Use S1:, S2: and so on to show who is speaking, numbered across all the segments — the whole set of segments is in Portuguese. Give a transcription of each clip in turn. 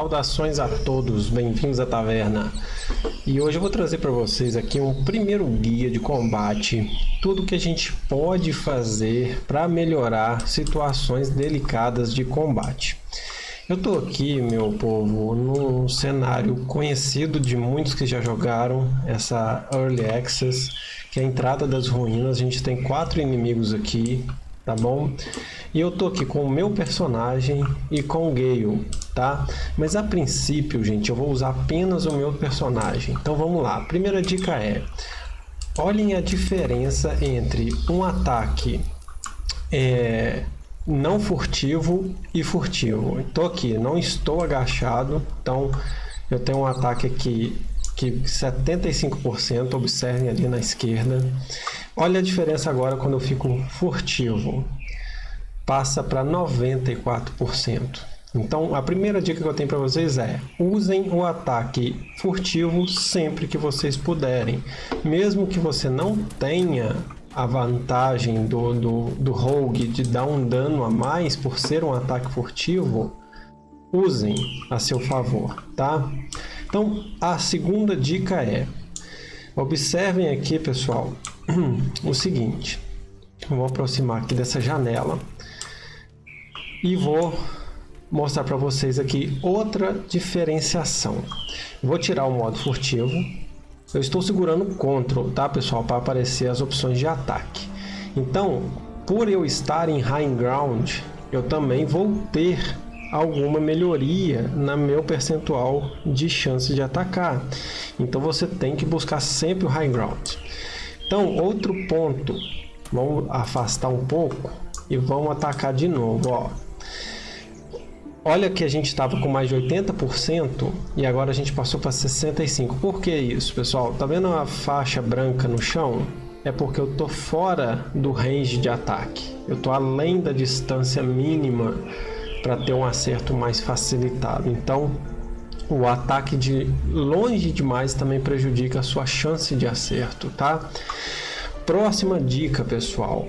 S1: Saudações a todos, bem-vindos à taverna. E hoje eu vou trazer para vocês aqui um primeiro guia de combate, tudo que a gente pode fazer para melhorar situações delicadas de combate. Eu tô aqui, meu povo, num cenário conhecido de muitos que já jogaram essa Early Access, que é a entrada das ruínas. A gente tem quatro inimigos aqui, tá bom? E eu tô aqui com o meu personagem e com o Gale, tá? Mas a princípio, gente, eu vou usar apenas o meu personagem. Então vamos lá. Primeira dica é: olhem a diferença entre um ataque é, não furtivo e furtivo. Estou aqui, não estou agachado, então eu tenho um ataque aqui que 75%, observem ali na esquerda. Olha a diferença agora quando eu fico furtivo passa para 94%. Então, a primeira dica que eu tenho para vocês é: usem o ataque furtivo sempre que vocês puderem. Mesmo que você não tenha a vantagem do, do, do rogue de dar um dano a mais por ser um ataque furtivo, usem a seu favor, tá? Então, a segunda dica é: observem aqui, pessoal, o seguinte. Vou aproximar aqui dessa janela e vou mostrar para vocês aqui outra diferenciação. Vou tirar o modo furtivo. Eu estou segurando o Ctrl, tá pessoal, para aparecer as opções de ataque. Então, por eu estar em High Ground, eu também vou ter alguma melhoria na meu percentual de chance de atacar. Então você tem que buscar sempre o High Ground. Então, outro ponto, vamos afastar um pouco e vamos atacar de novo, ó. Olha que a gente estava com mais de 80% e agora a gente passou para 65%. Por que isso, pessoal? Tá vendo a faixa branca no chão? É porque eu tô fora do range de ataque. Eu tô além da distância mínima para ter um acerto mais facilitado. Então, o ataque de longe demais também prejudica a sua chance de acerto, tá? Próxima dica, pessoal.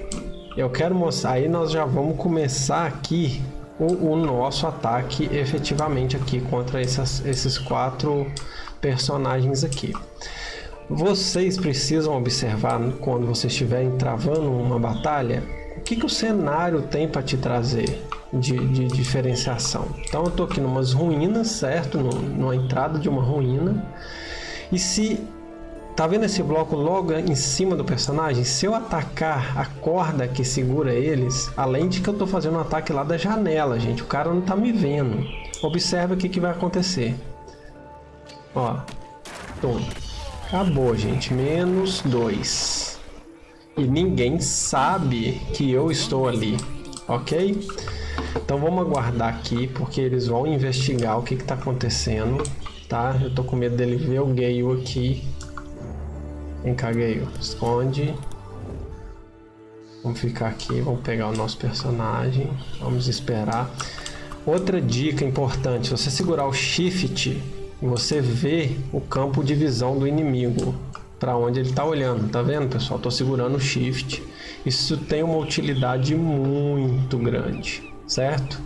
S1: Eu quero mostrar, aí nós já vamos começar aqui o, o nosso ataque efetivamente aqui contra essas, esses quatro personagens aqui. Vocês precisam observar quando vocês estiverem travando uma batalha, o que, que o cenário tem para te trazer de, de, diferenciação. Então eu estou aqui numas ruínas, certo? Numa entrada de uma ruína. E se Tá vendo esse bloco logo em cima do personagem? Se eu atacar a corda que segura eles, além de que eu tô fazendo um ataque lá da janela, gente, o cara não tá me vendo. Observa o que, que vai acontecer. Ó, toma. Acabou, gente. Menos dois. E ninguém sabe que eu estou ali, ok? Então vamos aguardar aqui, porque eles vão investigar o que está acontecendo, tá? Eu tô com medo dele ver o Gale aqui Vem cá, Gale. Esconde. Vamos ficar aqui, vamos pegar o nosso personagem. Vamos esperar. Outra dica importante, você segurar o Shift, você vê o campo de visão do inimigo, para onde ele está olhando. Tá vendo, pessoal? Estou segurando o Shift. Isso tem uma utilidade muito grande, certo?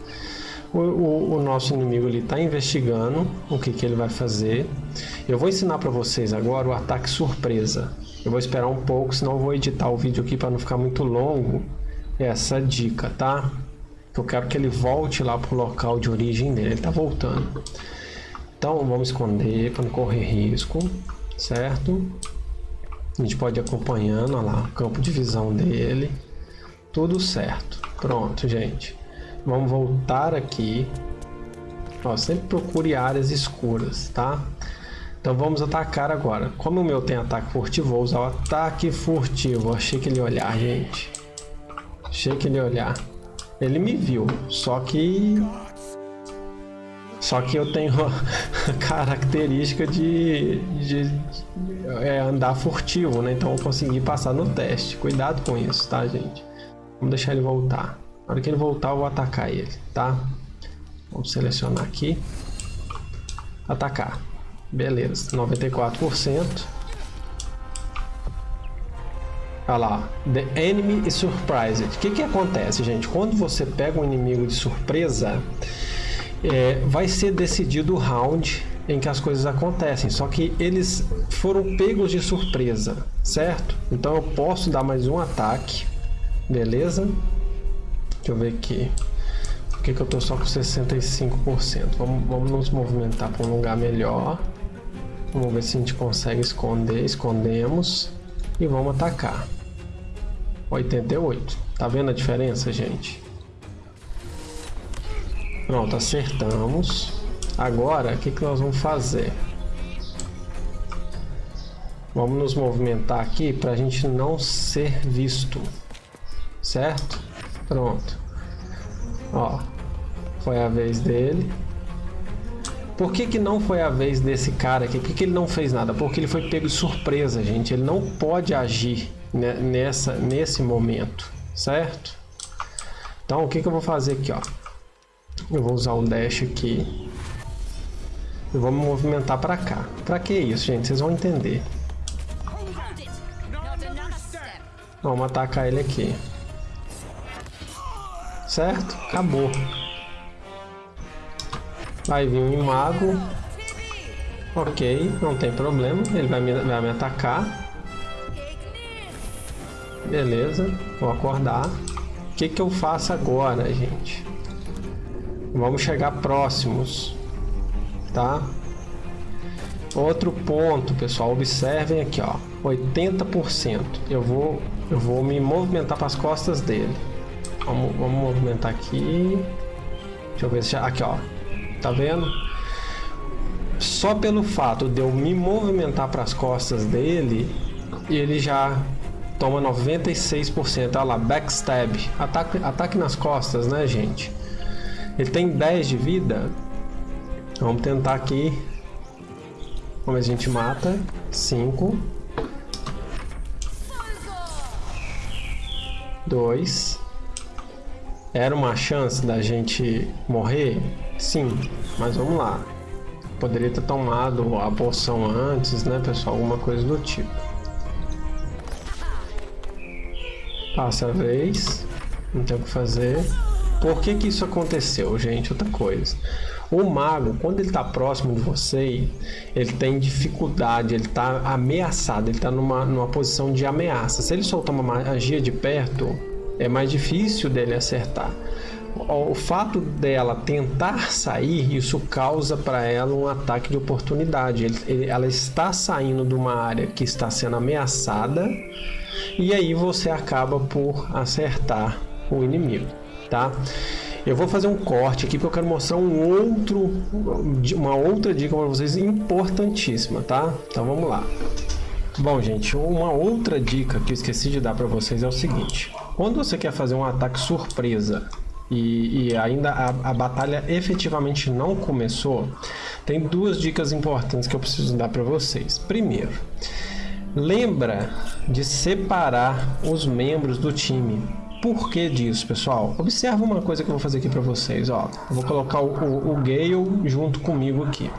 S1: O, o, o nosso inimigo está investigando o que, que ele vai fazer. Eu vou ensinar para vocês agora o ataque surpresa. Eu vou esperar um pouco, senão eu vou editar o vídeo aqui para não ficar muito longo. Essa dica, tá? Eu quero que ele volte lá pro local de origem dele. Ele está voltando. Então vamos esconder para não correr risco, certo? A gente pode ir acompanhando, olha lá, o campo de visão dele. Tudo certo. Pronto, gente. Vamos voltar aqui. Ó, sempre procure áreas escuras, tá? Então vamos atacar agora. Como o meu tem ataque furtivo, vou usar o ataque furtivo. Achei que ele ia olhar, gente. Achei que ele ia olhar. Ele me viu, só que... Só que eu tenho a característica de, de, de é, andar furtivo, né? Então eu consegui passar no teste. Cuidado com isso, tá, gente? Vamos deixar ele voltar. Na hora que ele voltar, eu vou atacar ele, tá? Vamos selecionar aqui. Atacar. Beleza, 94%. Olha lá, The Enemy is Surprised. O que que acontece, gente? Quando você pega um inimigo de surpresa, é, vai ser decidido o round em que as coisas acontecem. Só que eles foram pegos de surpresa, certo? Então eu posso dar mais um ataque, beleza? Deixa eu ver aqui. Por que, que eu tô só com 65%? Vamos, vamos nos movimentar para um lugar melhor. Vamos ver se a gente consegue esconder. Escondemos. E vamos atacar. 88. Tá vendo a diferença, gente? Pronto, acertamos. Agora, o que, que nós vamos fazer? Vamos nos movimentar aqui para a gente não ser visto. Certo? Pronto. Ó, foi a vez dele. Por que, que não foi a vez desse cara aqui? Por que, que ele não fez nada? Porque ele foi pego de surpresa, gente. Ele não pode agir nessa, nesse momento, certo? Então, o que, que eu vou fazer aqui, ó? Eu vou usar o dash aqui. E vou me movimentar para cá. Para que isso, gente? Vocês vão entender. Vamos atacar ele aqui. Certo? Acabou. Vai vir um imago. Ok, não tem problema. Ele vai me, vai me atacar. Beleza, vou acordar. O que, que eu faço agora, gente? Vamos chegar próximos, tá? Outro ponto, pessoal, observem aqui, ó, 80%. Eu vou, eu vou me movimentar para as costas dele. Vamos, vamos movimentar aqui. Deixa eu ver se já, aqui, ó, tá vendo? Só pelo fato de eu me movimentar para as costas dele, ele já toma 96%. Olha lá, backstab. Ataque, ataque nas costas, né, gente? Ele tem 10 de vida. Vamos tentar aqui. Como a gente mata. 5. 2. Era uma chance da gente morrer? Sim, mas vamos lá. Poderia ter tomado a poção antes, né, pessoal? Alguma coisa do tipo. Passa a vez. Não tem o que fazer. Por que que isso aconteceu, gente? Outra coisa. O mago, quando ele está próximo de você, ele tem dificuldade, ele está ameaçado, ele está numa, numa posição de ameaça. Se ele soltar uma magia de perto, é mais difícil dele acertar. O fato dela tentar sair, isso causa para ela um ataque de oportunidade. Ela está saindo de uma área que está sendo ameaçada e aí você acaba por acertar o inimigo, tá? Eu vou fazer um corte aqui porque eu quero mostrar um outro, uma outra dica para vocês importantíssima, tá? Então vamos lá. Bom, gente, uma outra dica que eu esqueci de dar para vocês é o seguinte. Quando você quer fazer um ataque surpresa e, e ainda a, a, batalha efetivamente não começou, tem duas dicas importantes que eu preciso dar para vocês. Primeiro, Lembra de separar os membros do time. Por que disso, pessoal? Observa uma coisa que eu vou fazer aqui para vocês. Ó. Eu vou colocar o, o, o Gale junto comigo aqui.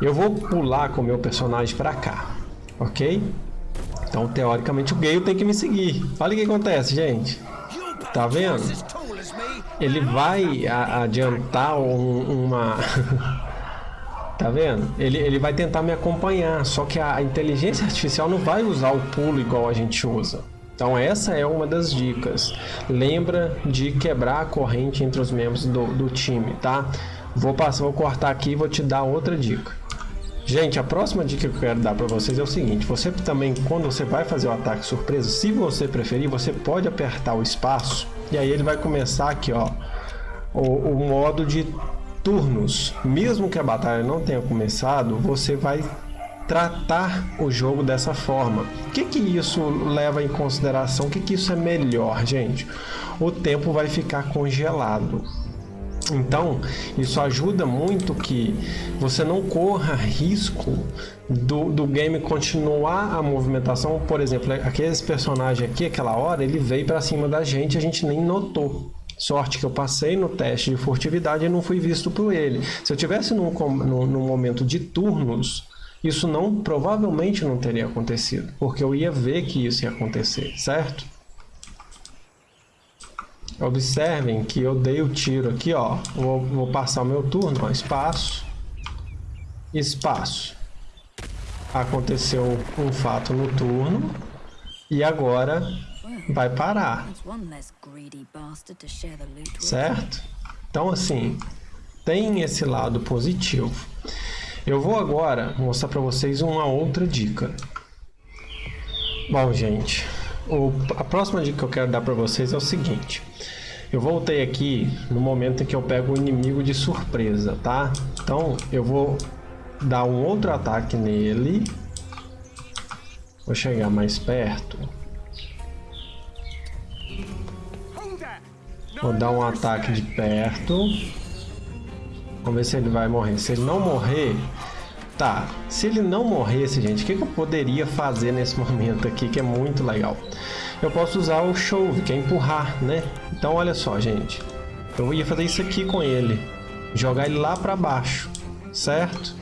S1: Eu vou pular com o meu personagem para cá, ok? Então, teoricamente, o Gale tem que me seguir. Olha o que acontece, gente. Tá vendo? Ele vai adiantar um, uma... Tá vendo? Ele, ele vai tentar me acompanhar, só que a inteligência artificial não vai usar o pulo igual a gente usa. Então essa é uma das dicas. Lembra de quebrar a corrente entre os membros do, do time, tá? Vou passar, vou cortar aqui e vou te dar outra dica. Gente, a próxima dica que eu quero dar para vocês é o seguinte: você também, quando você vai fazer o ataque surpresa, se você preferir, você pode apertar o espaço e aí ele vai começar aqui, ó, o, o modo de turnos, mesmo que a batalha não tenha começado, você vai tratar o jogo dessa forma. O que, que isso leva em consideração? O que, que isso é melhor, gente? O tempo vai ficar congelado. Então, isso ajuda muito que você não corra risco do, do game continuar a movimentação. Por exemplo, aqueles personagens aqui, aquela hora, ele veio para cima da gente a gente nem notou. Sorte que eu passei no teste de furtividade e não fui visto por ele. Se eu tivesse num, num, num momento de turnos, isso não provavelmente não teria acontecido, porque eu ia ver que isso ia acontecer, certo? Observem que eu dei o tiro aqui, ó. Vou, vou passar o meu turno, ó. Espaço. Espaço. Aconteceu um fato no turno. E agora vai parar. Certo? Então, assim, tem esse lado positivo. Eu vou agora mostrar para vocês uma outra dica. Bom, gente, o, a próxima dica que eu quero dar para vocês é o seguinte. Eu voltei aqui no momento em que eu pego o inimigo de surpresa, tá? Então, eu vou dar um outro ataque nele. Vou chegar mais perto. Vou dar um ataque de perto. Vamos ver se ele vai morrer. Se ele não morrer, Tá, se ele não morresse, gente, o que, que eu poderia fazer nesse momento aqui que é muito legal? Eu posso usar o Shove, que é empurrar, né? Então, olha só, gente. Eu ia fazer isso aqui com ele. Jogar ele lá para baixo, certo?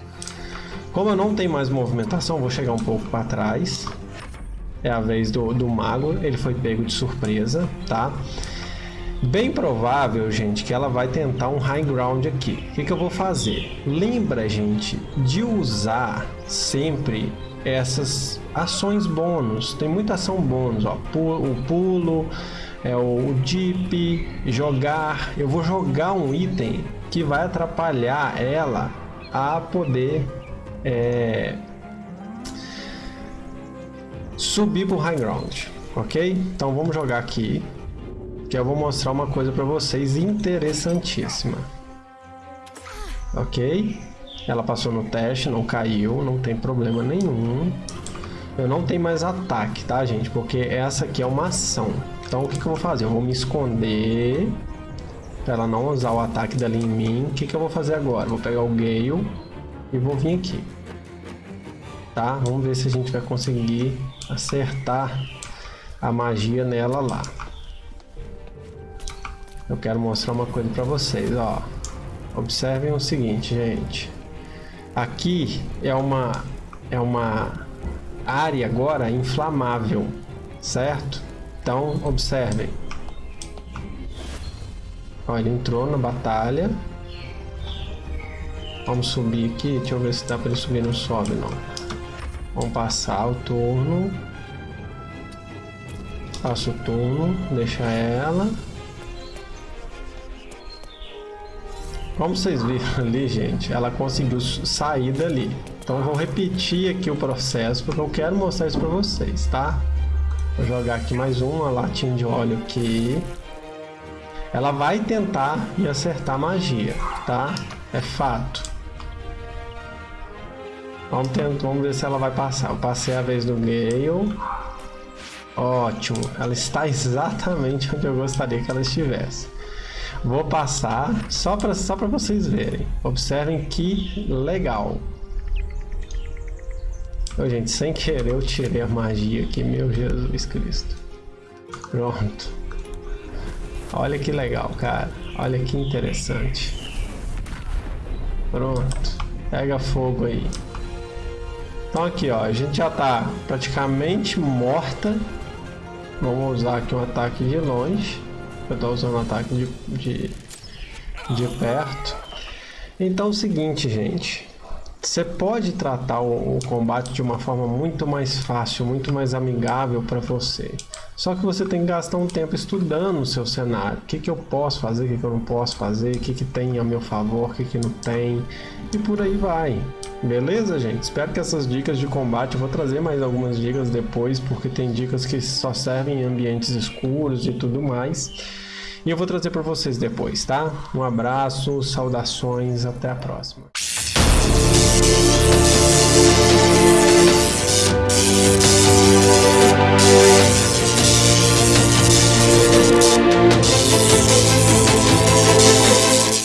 S1: Como eu não tenho mais movimentação, vou chegar um pouco para trás. É a vez do, do mago, ele foi pego de surpresa, tá? Bem provável, gente, que ela vai tentar um high ground aqui. O que, que eu vou fazer? Lembra, gente, de usar sempre essas ações bônus. Tem muita ação bônus, ó. O pulo, é o dip, jogar. Eu vou jogar um item que vai atrapalhar ela a poder é, subir para o high ground, ok? Então vamos jogar aqui que eu vou mostrar uma coisa para vocês interessantíssima. Ok? Ela passou no teste, não caiu, não tem problema nenhum. Eu não tenho mais ataque, tá, gente? Porque essa aqui é uma ação. Então, o que, que eu vou fazer? Eu vou me esconder para ela não usar o ataque dela em mim. O que, que eu vou fazer agora? Vou pegar o Gale e vou vir aqui. Tá? Vamos ver se a gente vai conseguir acertar a magia nela lá eu quero mostrar uma coisa para vocês, ó. Observem o seguinte, gente. Aqui é uma é uma área agora inflamável, certo? Então, observem. Ó, ele entrou na batalha. Vamos subir aqui. Deixa eu ver se dá para ele subir. Não sobe, não. Vamos passar o turno. Passa o turno. Deixa ela. Como vocês viram ali, gente, ela conseguiu sair dali. Então eu vou repetir aqui o processo porque eu quero mostrar isso para vocês, tá? Vou jogar aqui mais uma latinha de óleo aqui. Ela vai tentar me acertar a magia, tá? É fato. Vamos, tentar, vamos ver se ela vai passar. Eu passei a vez do Gale. Ótimo. Ela está exatamente onde eu gostaria que ela estivesse. Vou passar só para só para vocês verem. Observem que legal. Oh, gente, sem querer eu tirei a magia aqui, meu Jesus Cristo. Pronto. Olha que legal, cara. Olha que interessante. Pronto. Pega fogo aí. Então aqui, ó, a gente já tá praticamente morta. Vamos usar aqui um ataque de longe. Eu estou usando ataque de, de, de perto. Então é o seguinte, gente. Você pode tratar o, o, combate de uma forma muito mais fácil, muito mais amigável para você. Só que você tem que gastar um tempo estudando o seu cenário. O que, que eu posso fazer, o que, que eu não posso fazer, o que, que tem a meu favor, o que, que não tem. E por aí vai. Beleza, gente? Espero que essas dicas de combate, eu vou trazer mais algumas dicas depois, porque tem dicas que só servem em ambientes escuros e tudo mais. E eu vou trazer para vocês depois, tá? Um abraço, saudações, até a próxima.